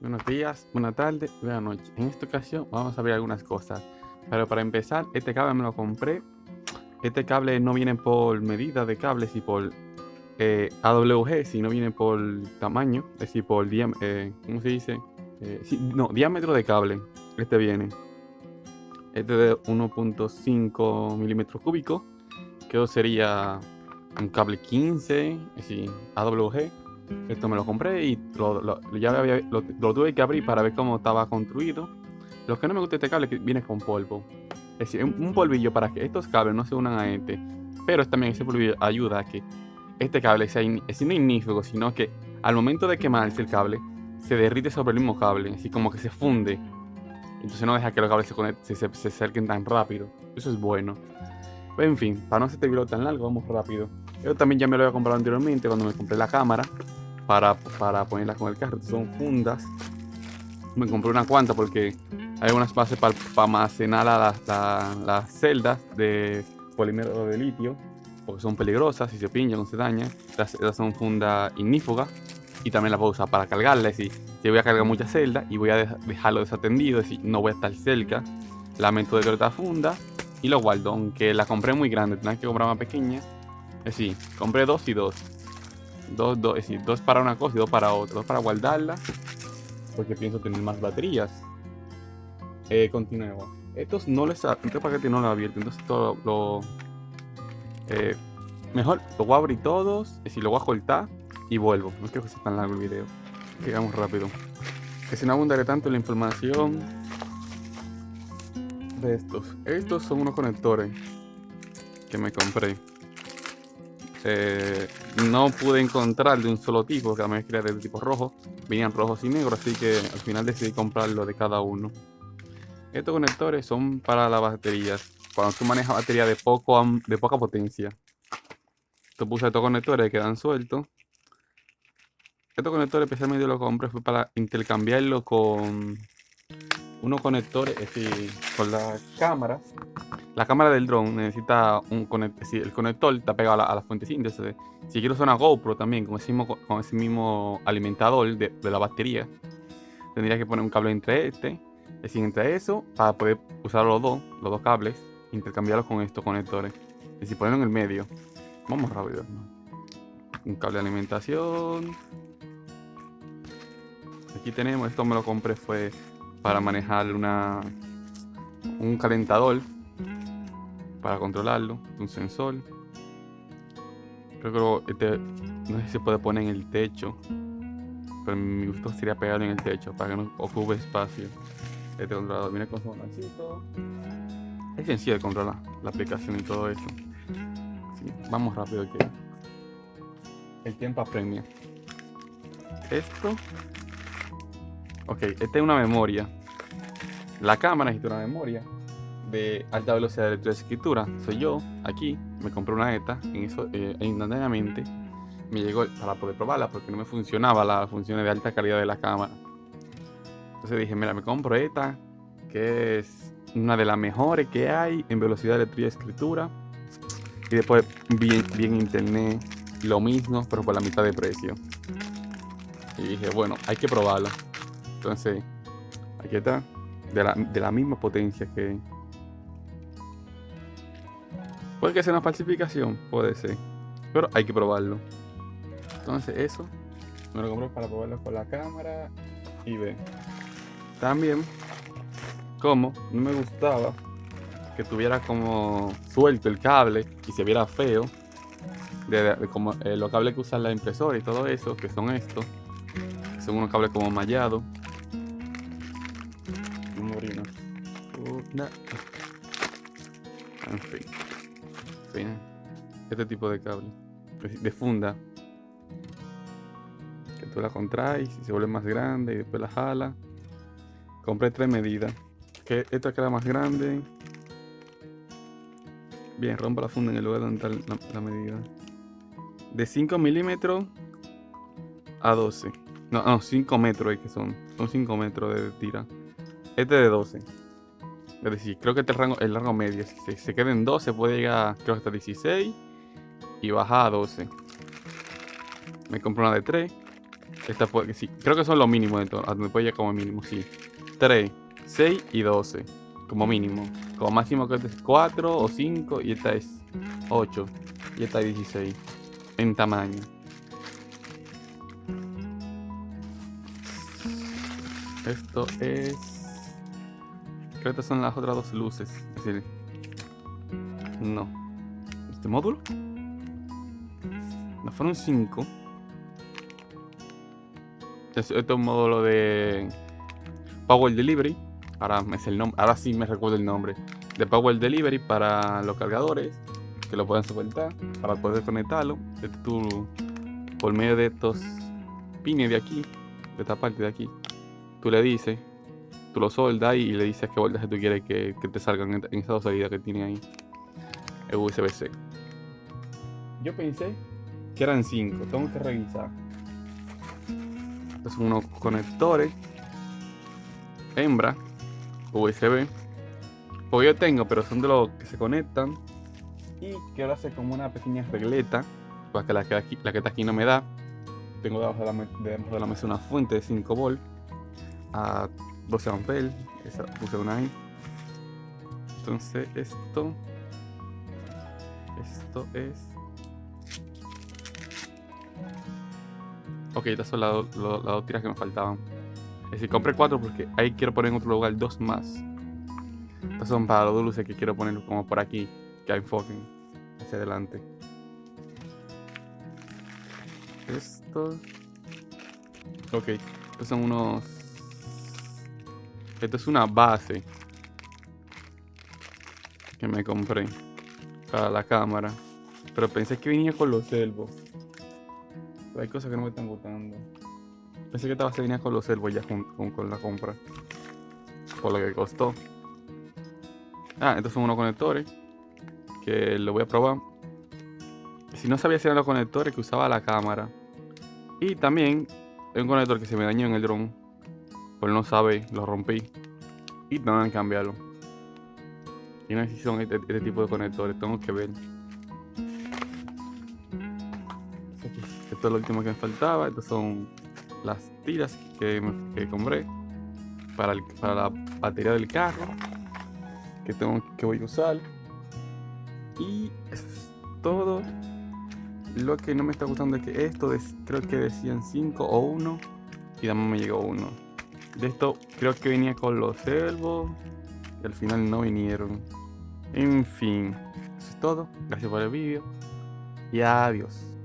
Buenos días, buena tarde, buena noche. En esta ocasión vamos a ver algunas cosas. Pero para empezar, este cable me lo compré. Este cable no viene por medida de cables y por eh, AWG, sino viene por tamaño, es decir, por diámetro, eh, ¿cómo se dice? Eh, no, diámetro de cable. Este viene. Este de 1.5 milímetros cúbicos. Que sería un cable 15, es decir, AWG esto me lo compré y lo, ya lo, tuve que abrir para ver cómo estaba construido. Lo que no me gusta este cable es que viene con polvo. Es decir, un, polvillo para que estos cables no se unan a este. Pero también ese polvillo ayuda a que este cable sea es no ignífugo, sino que al momento de quemarse el cable, se derrite sobre el mismo cable, así como que se funde. Entonces no deja que los cables se, se, se, acerquen tan rápido. Eso es bueno. en fin, para no hacer este video tan largo, vamos rápido. Yo también ya me lo había comprado anteriormente cuando me compré la cámara para, para ponerla con el carro. Son fundas. Me compré una cuanta porque hay unas bases para, almacenar las, celdas de polímero de litio. Porque son peligrosas, si se pinchan o se dañan. Estas son fundas ignífugas. Y también las puedo usar para cargarlas. Si, si voy a cargar muchas celdas y voy a dejarlo desatendido, es decir, no voy a estar cerca. La meto de otra funda y lo guardo. Aunque la compré muy grande, tenía que comprar más pequeña. Es decir, compré dos y dos. Dos, dos, es decir, dos para una cosa y dos para otra. Dos para guardarla. Porque pienso tener más baterías. Eh, continuemos. Estos no les este paquete no lo abierto. Entonces todo lo. Eh, mejor lo voy a abrir todos. Es decir, lo voy a cortar y vuelvo. No quiero que sea tan largo el video. Llegamos rápido. Que si no abundaré tanto la información de estos. Estos son unos conectores que me compré. Eh, no pude encontrar de un solo tipo, que también quería de tipo rojo. Venían rojos y negros, así que al final decidí comprarlo de cada uno. Estos conectores son para las baterías. Cuando tú manejas batería de, poco, de poca potencia. Tú puse estos conectores que quedan sueltos. Estos conectores especialmente lo compré fue para intercambiarlo con unos conectores, es decir, con la cámara. La cámara del drone necesita un conector, el conector está pegado a la, fuente síntesis. Si quiero usar una GoPro también con ese mismo, con ese mismo alimentador de, la batería, tendría que poner un cable entre este, es decir, entre eso, para poder usar los dos, los dos cables, intercambiarlos con estos conectores. Es decir, ponerlo en el medio. Vamos rápido. Un cable de alimentación. Aquí tenemos, esto me lo compré fue para manejar una, un calentador para controlarlo, un sensor. Creo que este, no sé si se puede poner en el techo, pero mi gusto sería pegarlo en el techo para que no ocupe espacio. Este controlador su botoncito. Es sencillo de controlar la aplicación y todo eso. vamos rápido que el tiempo apremia. Esto Ok, esta es una memoria. La cámara necesita una memoria de alta velocidad de escritura. Soy yo, aquí, me compré una ETA, en eso, eh, instantáneamente me llegó para poder probarla porque no me funcionaba la función de alta calidad de la cámara. Entonces dije, mira, me compro ETA, que es una de las mejores que hay en velocidad de lectura y escritura. Y después vi, vi en internet lo mismo, pero por la mitad de precio. Y dije, bueno, hay que probarla. Entonces, aquí está. De la, de la misma potencia que... Puede que sea una falsificación, puede ser. Pero hay que probarlo. Entonces eso me lo compré para probarlo con la cámara y ver. También, como no me gustaba que tuviera como suelto el cable y se viera feo, como eh, los cables que usan la impresora y todo eso, que son estos, son unos cables como mallados, En fin. Este tipo de cable. De funda. Que tú la contraes y se vuelve más grande y después la jala. Compré tres medidas. Que esta queda más grande. Bien, rompa la funda en el lugar donde está la, medida. De 5 milímetros a 12. No, no, 5 metros es que son. Son 5 metros de tira. Este de 12. Es decir, creo que este es el rango, el rango medio. Si se queda en 12 puede llegar, creo hasta 16 y baja a 12. Me compro una de 3. Esta puede, sí, creo que son los mínimos. A donde puede llegar como mínimo, sí. 3, 6 y 12. Como mínimo. Como máximo que es 4 o 5 y esta es 8. Y esta es 16. En tamaño. Esto es... Creo que son las otras dos luces. Es decir... No. ¿Este módulo? No fueron 5. Este es un módulo de Power Delivery. Ahora, es el ahora sí me recuerdo el nombre. De Power Delivery para los cargadores. Que lo pueden soportar. Para poder conectarlo. Este tú, por medio de estos pines de aquí. De esta parte de aquí. Tú le dices. Tú lo soldas y le dices qué voltaje tú quieres que, te salgan en, en esas dos salidas que tiene ahí. El USB-C. Yo pensé que eran 5. Tengo que revisar. Estos son unos conectores. Hembra. USB. Pues yo tengo, pero son de los que se conectan. Y quiero hacer como una pequeña regleta. Para que la que, aquí, la que está aquí no me da. Tengo debajo de la, debajo de la mesa una fuente de 5 volt. A 12 amperes. Esa puse una ahí. Entonces esto. Esto es Ok, estas son las, dos tiras que me faltaban. Es decir, compré cuatro porque ahí quiero poner en otro lugar dos más. Estas son para los luces que quiero poner como por aquí, que enfoquen hacia adelante. Esto. Ok, estos son unos. Esto es una base que me compré para la cámara. Pero pensé que venía con los servos hay cosas que no me están gustando. Pensé que esta base venía con los servos ya con, con, la compra. Por lo que costó. Ah, estos son unos conectores. Que lo voy a probar. Si no sabía si eran los conectores que usaba la cámara. Y también hay un conector que se me dañó en el drone. Por no sabe, lo rompí. Y tengo que cambiarlo. Y no sé si son este, este tipo de conectores, tengo que ver. Esto es lo último que me faltaba. Estas son las tiras que, compré para, la batería del carro que tengo que voy a usar. Y es todo. Lo que no me está gustando es que esto creo que decían 5 o 1 y además me llegó uno. De esto creo que venía con los servos y al final no vinieron. En fin, eso es todo. Gracias por el vídeo y adiós.